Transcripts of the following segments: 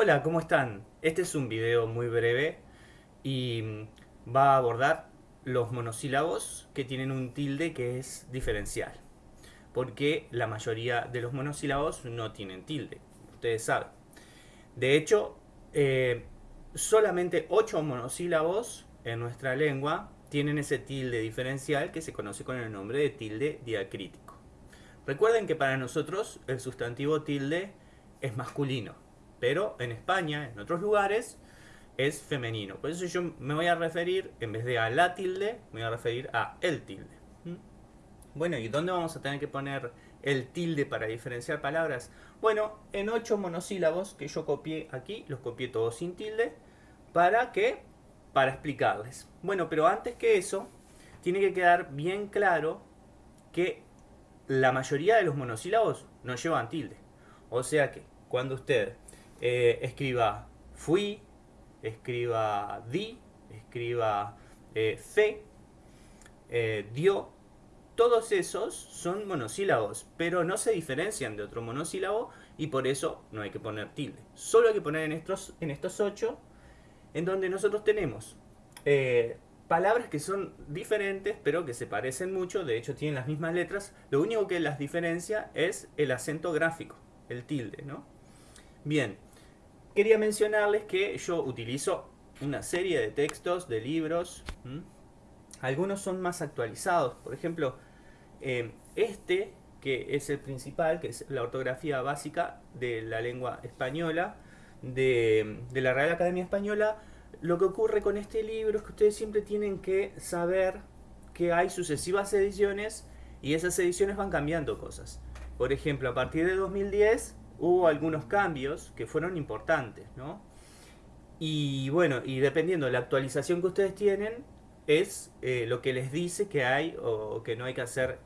Hola, ¿cómo están? Este es un video muy breve y mm, va a abordar los monosílabos que tienen un tilde que es diferencial. Porque la mayoría de los monosílabos no tienen tilde, ustedes saben. De hecho, eh, solamente 8 monosílabos en nuestra lengua tienen ese tilde diferencial que se conoce con el nombre de tilde diacrítico. Recuerden que para nosotros el sustantivo tilde es masculino pero en España, en otros lugares, es femenino. Por eso yo me voy a referir, en vez de a la tilde, me voy a referir a el tilde. ¿Mm? Bueno, ¿y dónde vamos a tener que poner el tilde para diferenciar palabras? Bueno, en ocho monosílabos que yo copié aquí, los copié todos sin tilde, ¿para qué? Para explicarles. Bueno, pero antes que eso, tiene que quedar bien claro que la mayoría de los monosílabos no llevan tilde. O sea que, cuando usted eh, escriba fui, escriba di, escriba eh, fe, eh, dio. Todos esos son monosílabos, pero no se diferencian de otro monosílabo y por eso no hay que poner tilde. Solo hay que poner en estos, en estos ocho, en donde nosotros tenemos palabras que son diferentes, pero que se parecen mucho, de hecho tienen las mismas letras. Lo único que las diferencia es el acento gráfico, el tilde, ¿no? Bien, quería mencionarles que yo utilizo una serie de textos, de libros. Algunos son más actualizados. Por ejemplo, eh, este, que es el principal, que es la ortografía básica de la lengua española, de, de la Real Academia Española, lo que ocurre con este libro es que ustedes siempre tienen que saber que hay sucesivas ediciones y esas ediciones van cambiando cosas. Por ejemplo, a partir de 2010 hubo algunos cambios que fueron importantes, ¿no? Y bueno, y dependiendo de la actualización que ustedes tienen, es eh, lo que les dice que hay o que no hay que hacer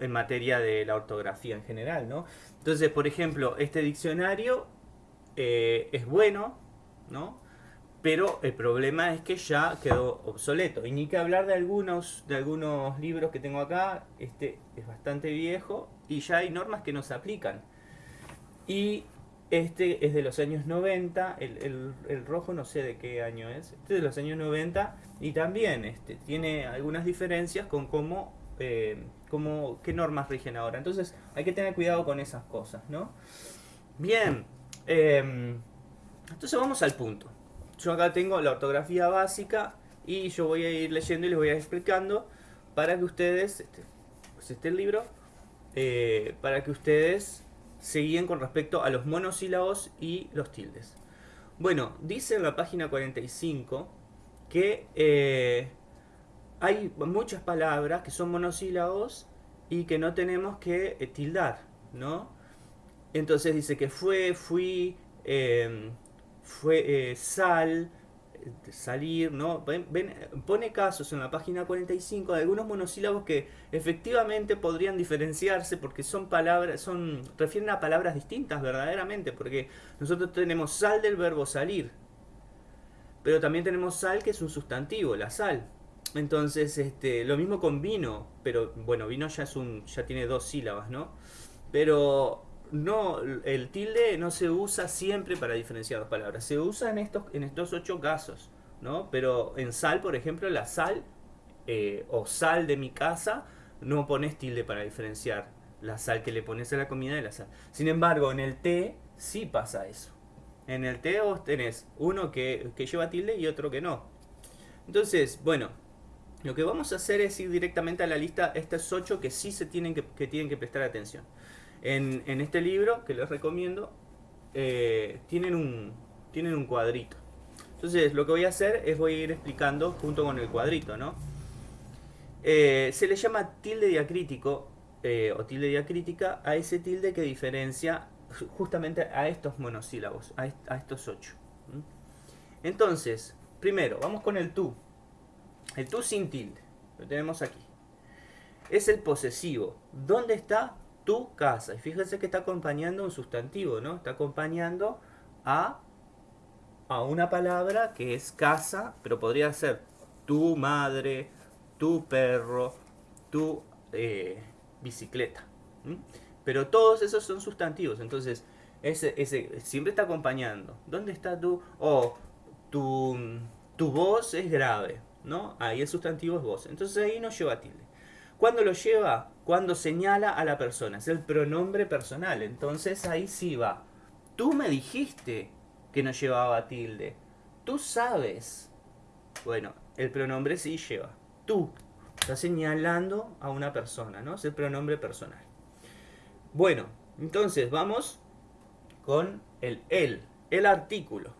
en materia de la ortografía en general, ¿no? Entonces, por ejemplo, este diccionario eh, es bueno, ¿no? Pero el problema es que ya quedó obsoleto. Y ni que hablar de algunos, de algunos libros que tengo acá, este es bastante viejo y ya hay normas que no se aplican. Y este es de los años 90, el, rojo no sé de qué año es, este es de los años 90 y también este, tiene algunas diferencias con cómo, eh, cómo, qué normas rigen ahora. Entonces hay que tener cuidado con esas cosas, ¿no? Bien, em, entonces vamos al punto. Yo acá tengo la ortografía básica y yo voy a ir leyendo y les voy a ir explicando para que ustedes, este, pues este el libro, eh, para que ustedes seguían con respecto a los monosílabos y los tildes. Bueno, dice en la página 45 que eh, hay muchas palabras que son monosílabos y que no tenemos que eh, tildar, ¿no? Entonces dice que fue, fui, eh, fue sal, salir, ¿no? pone casos en la página 45 de algunos monosílabos que efectivamente podrían diferenciarse porque son palabras, son, refieren a palabras distintas verdaderamente, porque nosotros tenemos sal del verbo salir, pero también tenemos sal que es un sustantivo, la sal. Entonces, este, lo mismo con vino, pero bueno, vino ya es un, ya tiene dos sílabas, ¿no? Pero no, el tilde no se usa siempre para diferenciar dos palabras. Se usa en estos, en estos ocho casos, ¿no? Pero en sal, por ejemplo, la sal eh, o sal de mi casa, no pones tilde para diferenciar la sal que le pones a la comida de la sal. Sin embargo, en el té sí pasa eso. En el té vos tenés uno que, lleva tilde y otro que no. Entonces, bueno, lo que vamos a hacer es ir directamente a la lista, estos ocho que sí se tienen que, que tienen que prestar atención. En, este libro, que les recomiendo, eh, tienen, un, tienen un cuadrito. Entonces, lo que voy a hacer es voy a ir explicando junto con el cuadrito, ¿no? Eh, se le llama tilde diacrítico eh, o tilde diacrítica a ese tilde que diferencia justamente a estos monosílabos, a, a estos ocho. Entonces, primero, vamos con el tú. El tú sin tilde, lo tenemos aquí. Es el posesivo. ¿Dónde está? Tu casa. Y fíjense que está acompañando un sustantivo, ¿no? Está acompañando a, a una palabra que es casa, pero podría ser tu madre, tu perro, tu eh, bicicleta. Pero todos esos son sustantivos. Entonces, Ese, ese siempre está acompañando. ¿Dónde está tú? O tu, tu voz es grave, ¿no? Ahí el sustantivo es voz. Entonces ahí no lleva tilde. ¿Cuándo lo lleva? Cuando señala a la persona. Es el pronombre personal. Entonces ahí sí va. Tú me dijiste que no llevaba tilde. Tú sabes. Bueno, el pronombre sí lleva. Tú. Está señalando a una persona, ¿no? Es el pronombre personal. Bueno, entonces vamos con el él, el artículo.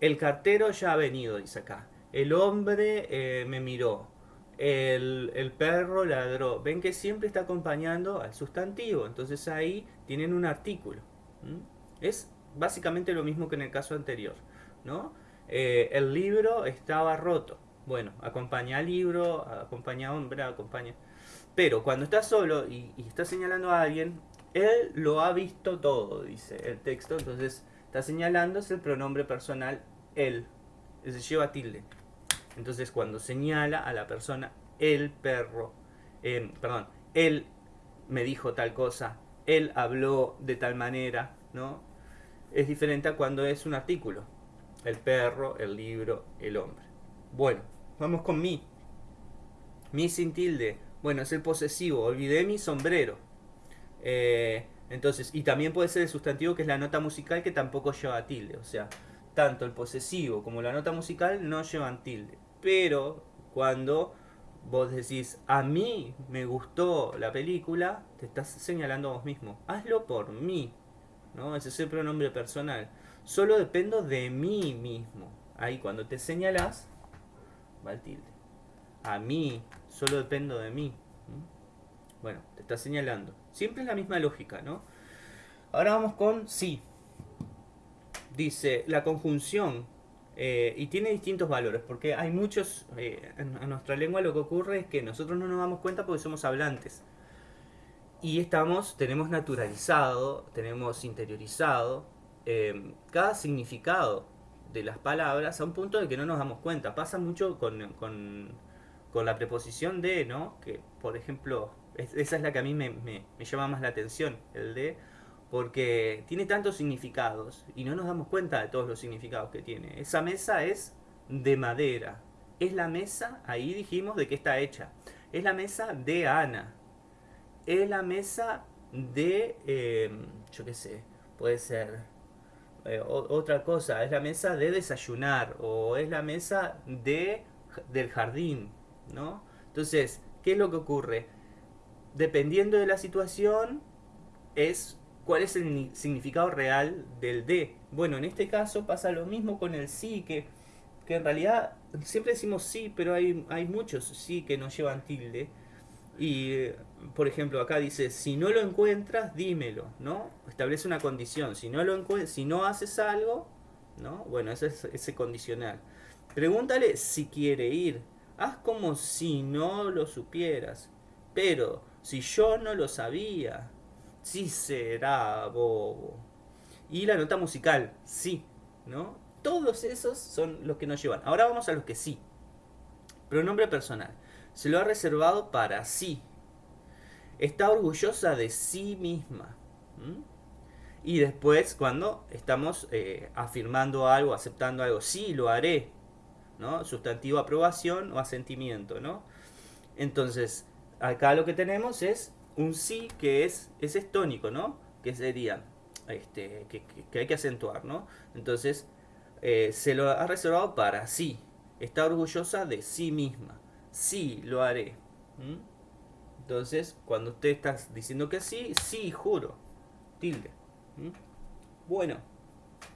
El cartero ya ha venido, dice acá. El hombre eh, me miró. El, perro ladró. Ven que siempre está acompañando al sustantivo. Entonces ahí tienen un artículo. Es básicamente lo mismo que en el caso anterior. ¿no? Eh, el libro estaba roto. Bueno, acompaña al libro, acompaña a hombre, acompaña... Pero cuando está solo y, y está señalando a alguien, él lo ha visto todo, dice el texto. Entonces está señalando es el pronombre personal él. Se lleva tilde. Entonces cuando señala a la persona el perro, eh, perdón, él me dijo tal cosa, él habló de tal manera, ¿no? Es diferente a cuando es un artículo. El perro, el libro, el hombre. Bueno, vamos con mi. Mi sin tilde. Bueno, es el posesivo. Olvidé mi sombrero. Eh, entonces, y también puede ser el sustantivo que es la nota musical que tampoco lleva tilde. O sea, tanto el posesivo como la nota musical no llevan tilde. Pero cuando vos decís, a mí me gustó la película, te estás señalando a vos mismo. Hazlo por mí. ¿no? Ese es el pronombre personal. Solo dependo de mí mismo. Ahí cuando te señalas, va el tilde. A mí, solo dependo de mí. Bueno, te está señalando. Siempre es la misma lógica, ¿no? Ahora vamos con sí. Dice, la conjunción, eh, y tiene distintos valores, porque hay muchos, eh, en, nuestra lengua lo que ocurre es que nosotros no nos damos cuenta porque somos hablantes. Y estamos, tenemos naturalizado, tenemos interiorizado eh, cada significado de las palabras a un punto de que no nos damos cuenta. Pasa mucho con, con, con la preposición de, ¿no? Que, por ejemplo, esa es la que a mí me, llama más la atención, el de, porque tiene tantos significados y no nos damos cuenta de todos los significados que tiene. Esa mesa es de madera. Es la mesa, ahí dijimos de qué está hecha. Es la mesa de Ana. Es la mesa de, eh, yo qué sé, puede ser eh, otra cosa. Es la mesa de desayunar o es la mesa de, del jardín, ¿no? Entonces, ¿qué es lo que ocurre? dependiendo de la situación, es cuál es el significado real del de. Bueno, en este caso pasa lo mismo con el sí, que, que en realidad siempre decimos sí, pero hay, hay muchos sí que no llevan tilde. Y, por ejemplo, acá dice, si no lo encuentras, dímelo, ¿no? Establece una condición. Si no, lo si no haces algo, ¿no? Bueno, ese es ese condicional. Pregúntale si quiere ir. Haz como si no lo supieras. Pero si yo no lo sabía, sí será bobo. Y la nota musical, sí, ¿no? Todos esos son los que nos llevan. Ahora vamos a los que sí. Pronombre personal. Se lo ha reservado para sí. Está orgullosa de sí misma. Y después, cuando estamos eh, afirmando algo, aceptando algo, sí, lo haré. ¿no? Sustantivo aprobación o asentimiento, ¿no? Entonces, acá lo que tenemos es un sí que es, es estónico, ¿no? Que sería, este, que, hay que acentuar, ¿no? Entonces, eh, se lo ha reservado para sí. Está orgullosa de sí misma. Sí, lo haré. Entonces, cuando usted está diciendo que sí, sí, juro. Tilde. Bueno,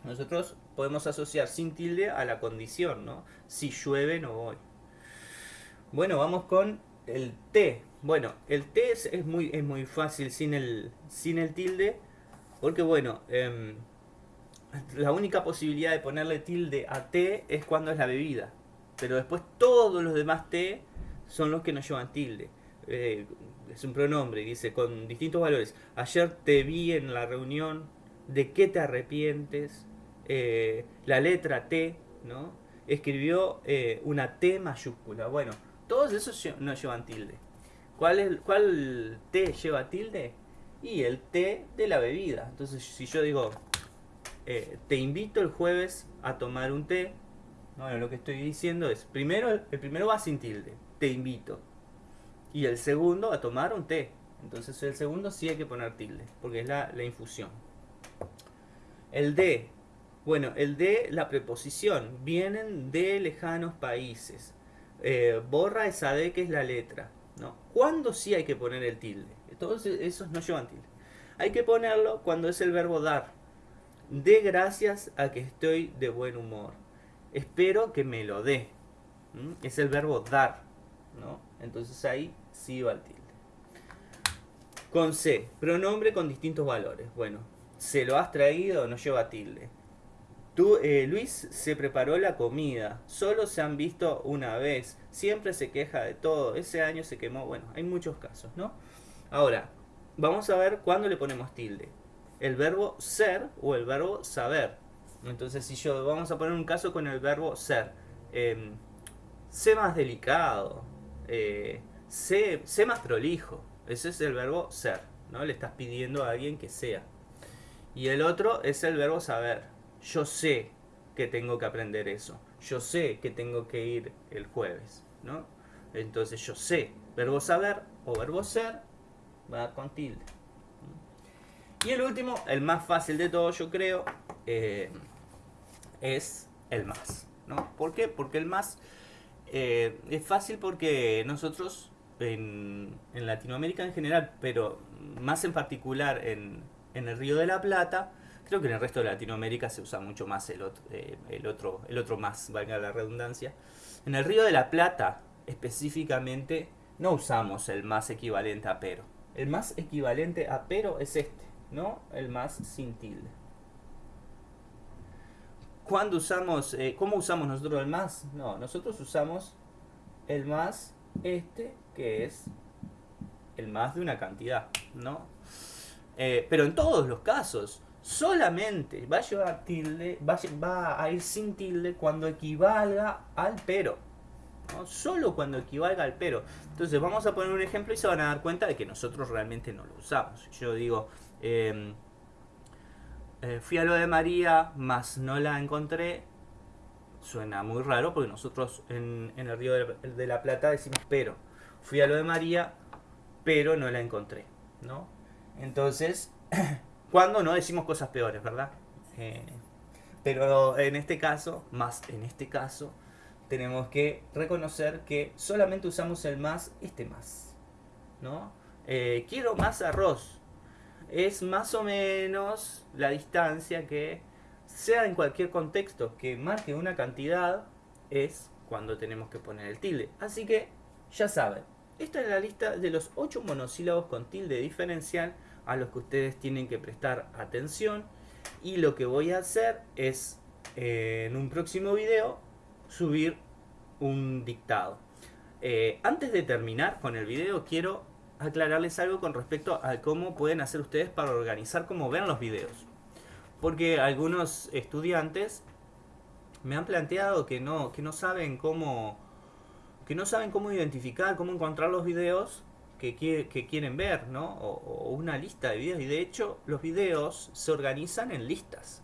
nosotros podemos asociar sin tilde a la condición, ¿no? Si llueve, no voy. Bueno, vamos con el T. Bueno, el T es, muy, es muy fácil sin el, sin el tilde. Porque bueno, em, la única posibilidad de ponerle tilde a T es cuando es la bebida. Pero después todos los demás T son los que no llevan tilde. Eh, es un pronombre, dice, con distintos valores. Ayer te vi en la reunión, ¿de qué te arrepientes? Eh, la letra T, ¿no? Escribió eh, una T mayúscula. Bueno, todos esos no llevan tilde. ¿Cuál, es, ¿Cuál T lleva tilde? Y el té de la bebida. Entonces, si yo digo, eh, te invito el jueves a tomar un té, bueno, lo que estoy diciendo es, primero, el primero va sin tilde, te invito. Y el segundo a tomar un té. Entonces el segundo sí hay que poner tilde, porque es la, la infusión. El de, bueno, el de la preposición, vienen de lejanos países. Eh, borra esa D que es la letra. ¿no? ¿Cuándo sí hay que poner el tilde? Todos esos no llevan tilde. Hay que ponerlo cuando es el verbo dar. De gracias a que estoy de buen humor. Espero que me lo dé. Es el verbo dar. ¿no? Entonces ahí sí va el tilde. Con C, pronombre con distintos valores. Bueno, se lo has traído, no lleva tilde. Tú, eh, Luis se preparó la comida, solo se han visto una vez, siempre se queja de todo, ese año se quemó, bueno, hay muchos casos, ¿no? Ahora, vamos a ver cuándo le ponemos tilde. El verbo ser o el verbo saber. Entonces, si yo, vamos a poner un caso con el verbo ser. Eh, sé más delicado, eh, sé, sé más prolijo. Ese es el verbo ser, ¿no? Le estás pidiendo a alguien que sea. Y el otro es el verbo saber yo sé que tengo que aprender eso. Yo sé que tengo que ir el jueves, ¿no? Entonces yo sé, verbo saber o verbo ser va con tilde. Y el último, el más fácil de todos, yo creo, eh, es el más. ¿no? ¿Por qué? Porque el más eh, es fácil porque nosotros en, en, Latinoamérica en general, pero más en particular en, en el Río de la Plata, Creo que en el resto de Latinoamérica se usa mucho más el otro, eh, el otro, el otro más, valga la redundancia. En el Río de la Plata, específicamente, no usamos el más equivalente a pero. El más equivalente a pero es este, ¿no? El más sin tilde. ¿Cuándo usamos, eh, cómo usamos nosotros el más? No, nosotros usamos el más este, que es el más de una cantidad, ¿no? Eh, pero en todos los casos, solamente va a llevar tilde, va, a ir sin tilde cuando equivalga al pero. Solo cuando equivalga al pero. Entonces vamos a poner un ejemplo y se van a dar cuenta de que nosotros realmente no lo usamos. Yo digo, em, eh, fui a lo de María, mas no la encontré. Suena muy raro porque nosotros en, el Río de, la Plata decimos pero. Fui a lo de María, pero no la encontré. ¿no? Entonces, Cuando no decimos cosas peores, ¿verdad? Eh, pero en este caso, más en este caso, tenemos que reconocer que solamente usamos el más, este más. ¿No? Eh, quiero más arroz. Es más o menos la distancia que, sea en cualquier contexto, que marque una cantidad, es cuando tenemos que poner el tilde. Así que, ya saben, esta es la lista de los 8 monosílabos con tilde diferencial a los que ustedes tienen que prestar atención y lo que voy a hacer es eh, en un próximo video subir un dictado. Eh, antes de terminar con el video quiero aclararles algo con respecto a cómo pueden hacer ustedes para organizar cómo ven los videos. Porque algunos estudiantes me han planteado que no, que no saben cómo que no saben cómo identificar, cómo encontrar los videos que, quieren ver, ¿no? O, una lista de videos. Y de hecho, los videos se organizan en listas.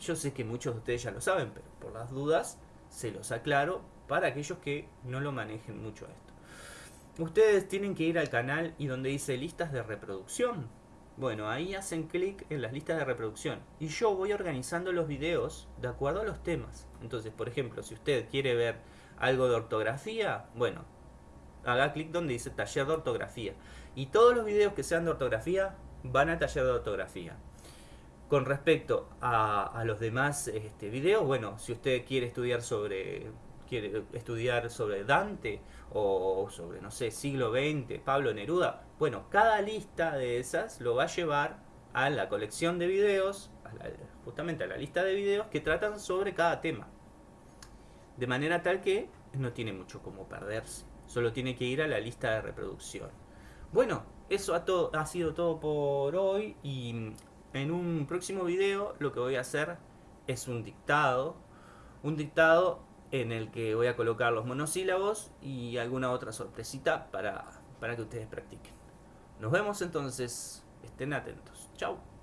Yo sé que muchos de ustedes ya lo saben, pero por las dudas se los aclaro para aquellos que no lo manejen mucho esto. Ustedes tienen que ir al canal y donde dice listas de reproducción. Bueno, ahí hacen clic en las listas de reproducción. Y yo voy organizando los videos de acuerdo a los temas. Entonces, por ejemplo, si usted quiere ver algo de ortografía, bueno, haga clic donde dice taller de ortografía. Y todos los videos que sean de ortografía van al taller de ortografía. Con respecto a, los demás este, videos, bueno, si usted quiere estudiar sobre quiere estudiar sobre Dante o sobre, no sé, siglo XX, Pablo Neruda, bueno, cada lista de esas lo va a llevar a la colección de videos, justamente a la lista de videos que tratan sobre cada tema. De manera tal que no tiene mucho como perderse. Solo tiene que ir a la lista de reproducción. Bueno, eso ha, sido todo por hoy y en un próximo video lo que voy a hacer es un dictado. Un dictado en el que voy a colocar los monosílabos y alguna otra sorpresita para, para que ustedes practiquen. Nos vemos entonces. Estén atentos. Chao.